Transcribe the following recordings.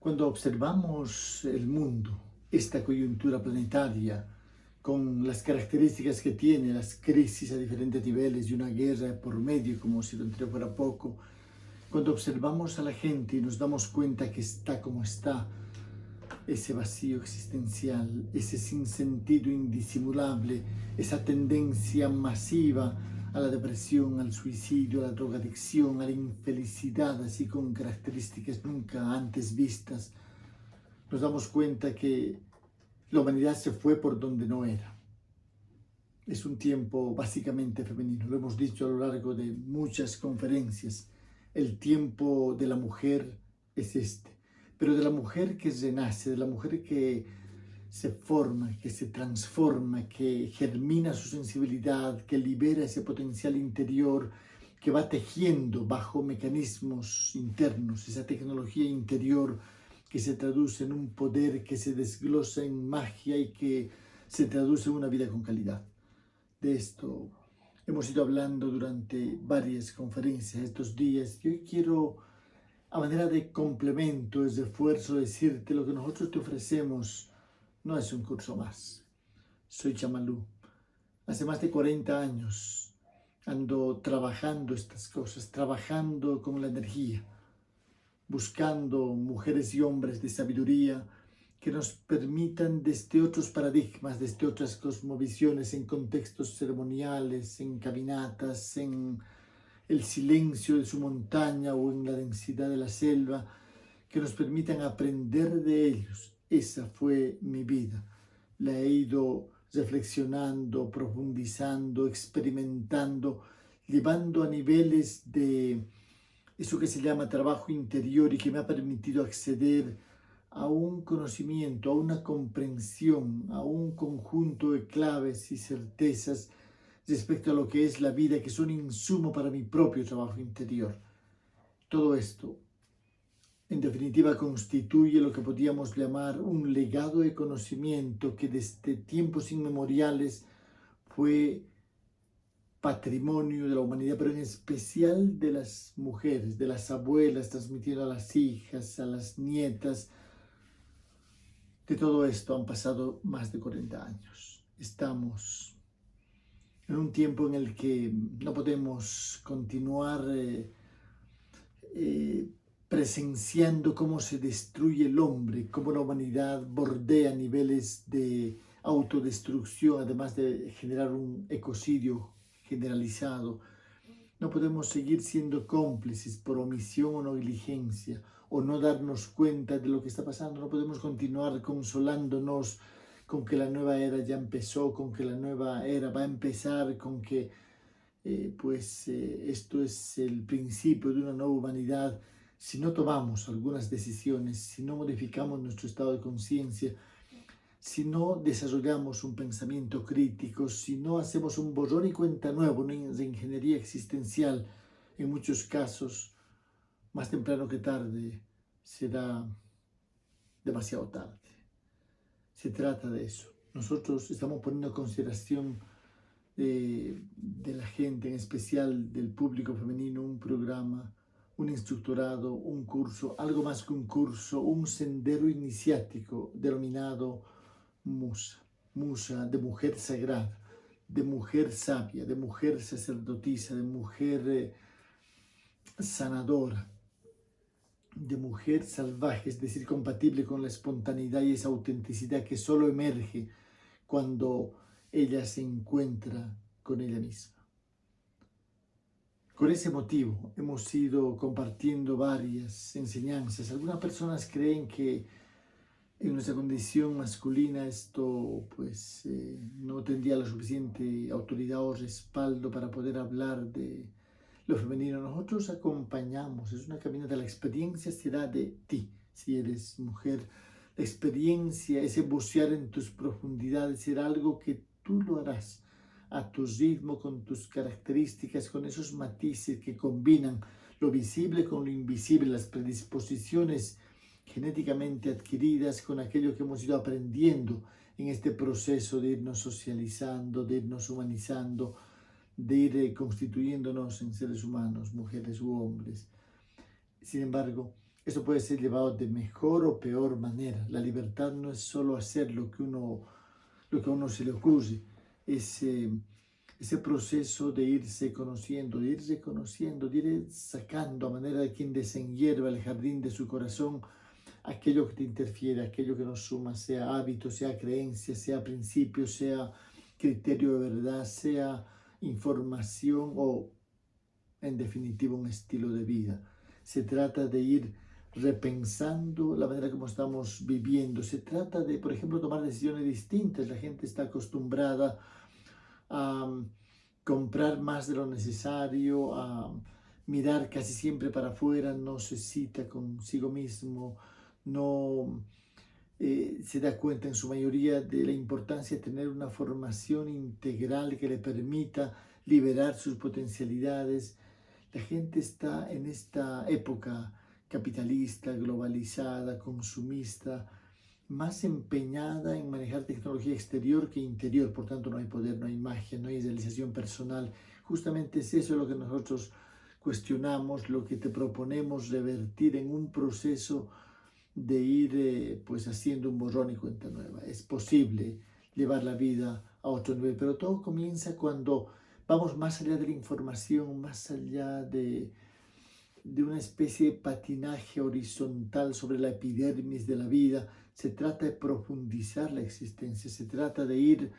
Cuando observamos el mundo, esta coyuntura planetaria, con las características que tiene, las crisis a diferentes niveles y una guerra por medio, como si lo anterior fuera poco, cuando observamos a la gente y nos damos cuenta que está como está, ese vacío existencial, ese sinsentido indisimulable, esa tendencia masiva a la depresión, al suicidio, a la drogadicción, a la infelicidad, así con características nunca antes vistas, nos damos cuenta que la humanidad se fue por donde no era. Es un tiempo básicamente femenino, lo hemos dicho a lo largo de muchas conferencias. El tiempo de la mujer es este, pero de la mujer que renace, de la mujer que se forma, que se transforma, que germina su sensibilidad, que libera ese potencial interior, que va tejiendo bajo mecanismos internos, esa tecnología interior que se traduce en un poder que se desglosa en magia y que se traduce en una vida con calidad. De esto hemos ido hablando durante varias conferencias estos días y hoy quiero, a manera de complemento, de esfuerzo, decirte lo que nosotros te ofrecemos no es un curso más. Soy Chamalú. Hace más de 40 años ando trabajando estas cosas, trabajando con la energía, buscando mujeres y hombres de sabiduría que nos permitan desde otros paradigmas, desde otras cosmovisiones, en contextos ceremoniales, en caminatas, en el silencio de su montaña o en la densidad de la selva, que nos permitan aprender de ellos esa fue mi vida. La he ido reflexionando, profundizando, experimentando, llevando a niveles de eso que se llama trabajo interior y que me ha permitido acceder a un conocimiento, a una comprensión, a un conjunto de claves y certezas respecto a lo que es la vida, que son insumo para mi propio trabajo interior. Todo esto en definitiva constituye lo que podríamos llamar un legado de conocimiento que desde tiempos inmemoriales fue patrimonio de la humanidad, pero en especial de las mujeres, de las abuelas, transmitiendo a las hijas, a las nietas. De todo esto han pasado más de 40 años. Estamos en un tiempo en el que no podemos continuar eh, eh, presenciando cómo se destruye el hombre, cómo la humanidad bordea niveles de autodestrucción, además de generar un ecocidio generalizado. No podemos seguir siendo cómplices por omisión o negligencia, o no darnos cuenta de lo que está pasando. No podemos continuar consolándonos con que la nueva era ya empezó, con que la nueva era va a empezar, con que eh, pues eh, esto es el principio de una nueva humanidad si no tomamos algunas decisiones, si no modificamos nuestro estado de conciencia, si no desarrollamos un pensamiento crítico, si no hacemos un borrón y cuenta nuevo, una ingeniería existencial, en muchos casos, más temprano que tarde, será demasiado tarde. Se trata de eso. Nosotros estamos poniendo en consideración de, de la gente, en especial del público femenino, un programa un instructorado, un curso, algo más que un curso, un sendero iniciático denominado Musa, Musa de mujer sagrada, de mujer sabia, de mujer sacerdotisa, de mujer eh, sanadora, de mujer salvaje, es decir, compatible con la espontaneidad y esa autenticidad que solo emerge cuando ella se encuentra con ella misma. Con ese motivo hemos ido compartiendo varias enseñanzas. Algunas personas creen que en nuestra condición masculina esto pues eh, no tendría la suficiente autoridad o respaldo para poder hablar de lo femenino. Nosotros acompañamos, es una caminata, la experiencia será de ti, si eres mujer. La experiencia, ese bucear en tus profundidades será algo que tú lo harás a tu ritmo, con tus características, con esos matices que combinan lo visible con lo invisible, las predisposiciones genéticamente adquiridas con aquello que hemos ido aprendiendo en este proceso de irnos socializando, de irnos humanizando, de ir eh, constituyéndonos en seres humanos, mujeres u hombres. Sin embargo, eso puede ser llevado de mejor o peor manera. La libertad no es solo hacer lo que, uno, lo que a uno se le ocurre, ese, ese proceso de irse conociendo, de irse conociendo, de ir sacando a manera de quien desenhierva el jardín de su corazón aquello que te interfiere, aquello que no suma, sea hábito, sea creencia, sea principio, sea criterio de verdad, sea información o en definitiva un estilo de vida. Se trata de ir repensando la manera como estamos viviendo. Se trata de, por ejemplo, tomar decisiones distintas. La gente está acostumbrada a um, comprar más de lo necesario, a mirar casi siempre para afuera, no se cita consigo mismo, no eh, se da cuenta en su mayoría de la importancia de tener una formación integral que le permita liberar sus potencialidades. La gente está en esta época capitalista, globalizada, consumista, más empeñada en manejar tecnología exterior que interior, por tanto no hay poder, no hay magia, no hay realización personal. Justamente es eso lo que nosotros cuestionamos, lo que te proponemos revertir en un proceso de ir eh, pues haciendo un borrón y cuenta nueva. Es posible llevar la vida a otro nivel, pero todo comienza cuando vamos más allá de la información, más allá de, de una especie de patinaje horizontal sobre la epidermis de la vida. Se trata de profundizar la existencia, se trata de ir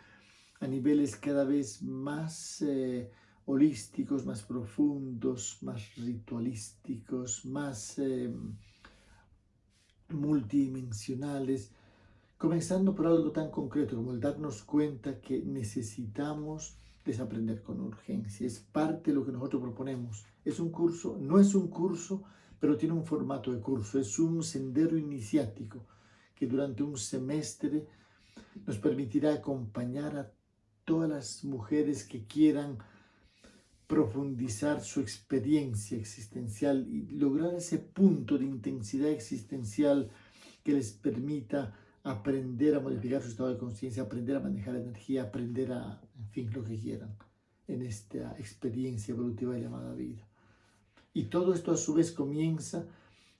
a niveles cada vez más eh, holísticos, más profundos, más ritualísticos, más... Eh, multidimensionales, comenzando por algo tan concreto como el darnos cuenta que necesitamos desaprender con urgencia. Es parte de lo que nosotros proponemos. Es un curso, no es un curso, pero tiene un formato de curso. Es un sendero iniciático que durante un semestre nos permitirá acompañar a todas las mujeres que quieran profundizar su experiencia existencial y lograr ese punto de intensidad existencial que les permita aprender a modificar su estado de conciencia, aprender a manejar energía, aprender a, en fin, lo que quieran en esta experiencia evolutiva llamada vida. Y todo esto a su vez comienza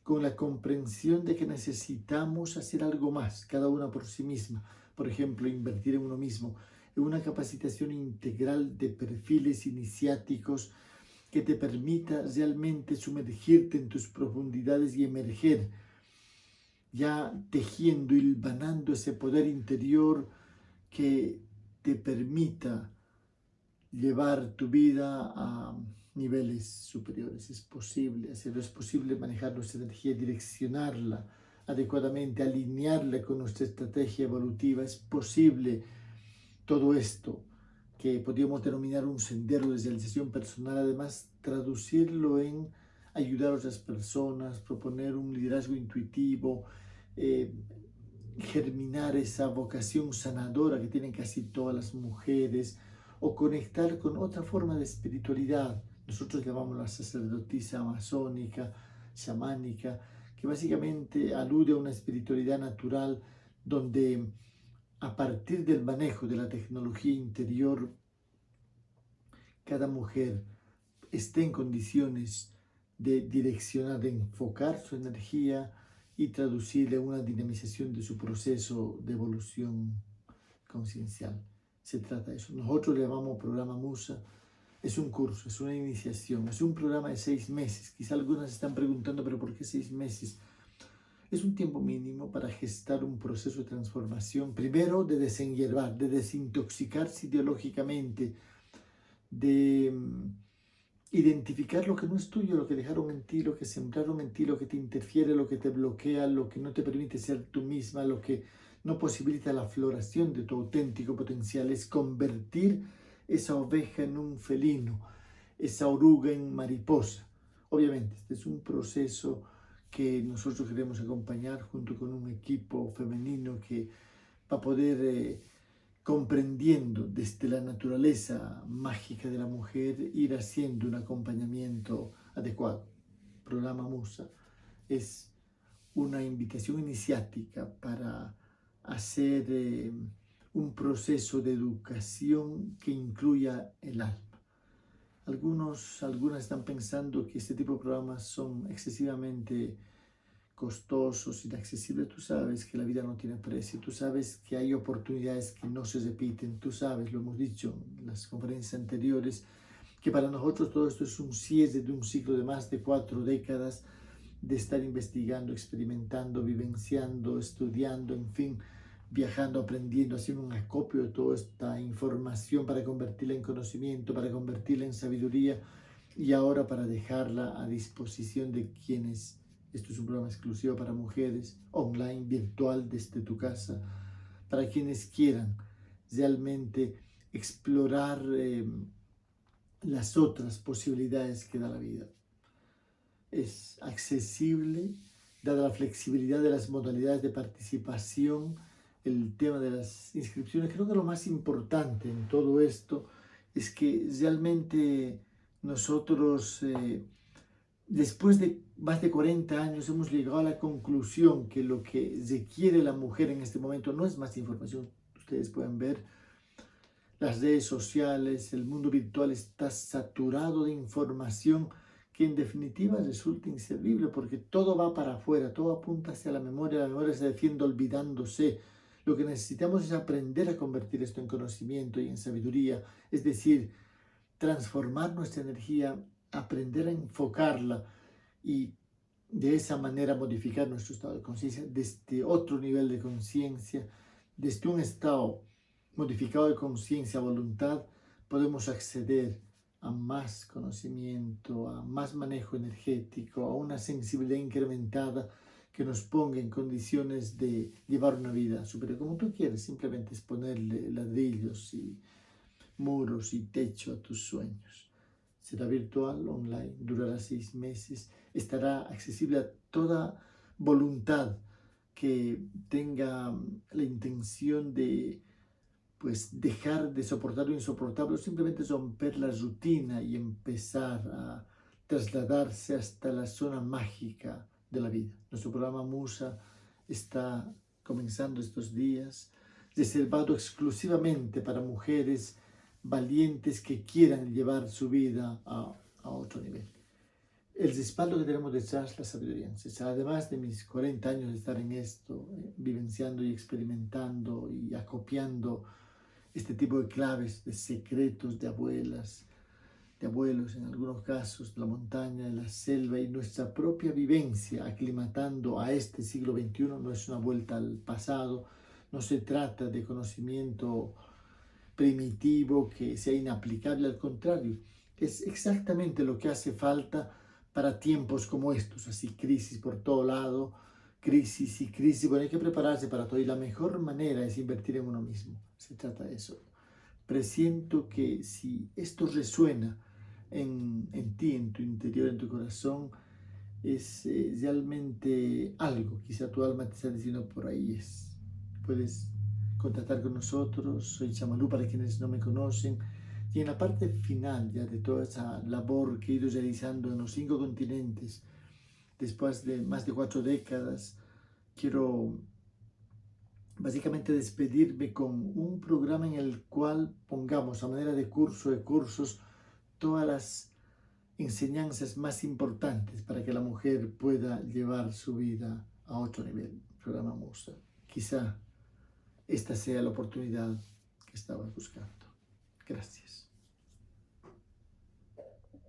con la comprensión de que necesitamos hacer algo más, cada una por sí misma. Por ejemplo, invertir en uno mismo, una capacitación integral de perfiles iniciáticos que te permita realmente sumergirte en tus profundidades y emerger, ya tejiendo, hilvanando ese poder interior que te permita llevar tu vida a niveles superiores. Es posible hacerlo, es posible manejar nuestra energía, direccionarla adecuadamente, alinearla con nuestra estrategia evolutiva. Es posible todo esto que podríamos denominar un sendero de realización personal, además traducirlo en ayudar a otras personas, proponer un liderazgo intuitivo, eh, germinar esa vocación sanadora que tienen casi todas las mujeres, o conectar con otra forma de espiritualidad. Nosotros llamamos la sacerdotisa amazónica, chamánica, que básicamente alude a una espiritualidad natural donde a partir del manejo de la tecnología interior, cada mujer esté en condiciones de direccionar, de enfocar su energía y traducirle una dinamización de su proceso de evolución conciencial. Se trata de eso. Nosotros le llamamos programa Musa. Es un curso, es una iniciación, es un programa de seis meses. Quizá algunas están preguntando, pero ¿por qué seis meses? Es un tiempo mínimo para gestar un proceso de transformación, primero de desenhiervar, de desintoxicarse ideológicamente, de mm, identificar lo que no es tuyo, lo que dejaron en ti, lo que sembraron en ti, lo que te interfiere, lo que te bloquea, lo que no te permite ser tú misma, lo que no posibilita la floración de tu auténtico potencial, es convertir esa oveja en un felino, esa oruga en mariposa. Obviamente, este es un proceso que nosotros queremos acompañar junto con un equipo femenino que va a poder, eh, comprendiendo desde la naturaleza mágica de la mujer, ir haciendo un acompañamiento adecuado. Programa Musa es una invitación iniciática para hacer eh, un proceso de educación que incluya el alma. Algunos, algunas están pensando que este tipo de programas son excesivamente costosos, inaccesibles, tú sabes que la vida no tiene precio, tú sabes que hay oportunidades que no se repiten, tú sabes, lo hemos dicho en las conferencias anteriores, que para nosotros todo esto es un cierre de un ciclo de más de cuatro décadas de estar investigando, experimentando, vivenciando, estudiando, en fin, viajando, aprendiendo, haciendo un acopio de toda esta información para convertirla en conocimiento, para convertirla en sabiduría y ahora para dejarla a disposición de quienes esto es un programa exclusivo para mujeres, online, virtual, desde tu casa, para quienes quieran realmente explorar eh, las otras posibilidades que da la vida. Es accesible, dada la flexibilidad de las modalidades de participación, el tema de las inscripciones. Creo que lo más importante en todo esto es que realmente nosotros... Eh, después de más de 40 años hemos llegado a la conclusión que lo que requiere la mujer en este momento no es más información. Ustedes pueden ver las redes sociales, el mundo virtual está saturado de información que en definitiva resulta inservible porque todo va para afuera, todo apunta hacia la memoria, la memoria se defiende olvidándose. Lo que necesitamos es aprender a convertir esto en conocimiento y en sabiduría, es decir, transformar nuestra energía aprender a enfocarla y de esa manera modificar nuestro estado de conciencia desde otro nivel de conciencia, desde un estado modificado de conciencia, voluntad, podemos acceder a más conocimiento, a más manejo energético, a una sensibilidad incrementada que nos ponga en condiciones de llevar una vida superior. Como tú quieres, simplemente es ponerle ladrillos y muros y techo a tus sueños será virtual, online, durará seis meses, estará accesible a toda voluntad que tenga la intención de pues dejar de soportar lo insoportable simplemente romper la rutina y empezar a trasladarse hasta la zona mágica de la vida. Nuestro programa Musa está comenzando estos días, reservado exclusivamente para mujeres valientes que quieran llevar su vida a, a otro nivel. El respaldo que tenemos detrás la sabiduría. Además de mis 40 años de estar en esto, eh, vivenciando y experimentando y acopiando este tipo de claves, de secretos de abuelas, de abuelos en algunos casos, la montaña, la selva y nuestra propia vivencia aclimatando a este siglo XXI no es una vuelta al pasado, no se trata de conocimiento primitivo, que sea inaplicable, al contrario, es exactamente lo que hace falta para tiempos como estos, así crisis por todo lado, crisis y crisis, bueno, hay que prepararse para todo y la mejor manera es invertir en uno mismo, se trata de eso. Presiento que si esto resuena en, en ti, en tu interior, en tu corazón, es eh, realmente algo, quizá tu alma te está diciendo por ahí es. Puedes contactar con nosotros. Soy Chamalú para quienes no me conocen. Y en la parte final ya de toda esa labor que he ido realizando en los cinco continentes, después de más de cuatro décadas, quiero básicamente despedirme con un programa en el cual pongamos a manera de curso de cursos todas las enseñanzas más importantes para que la mujer pueda llevar su vida a otro nivel. Programa Musa. Quizá esta sea la oportunidad que estabas buscando. Gracias.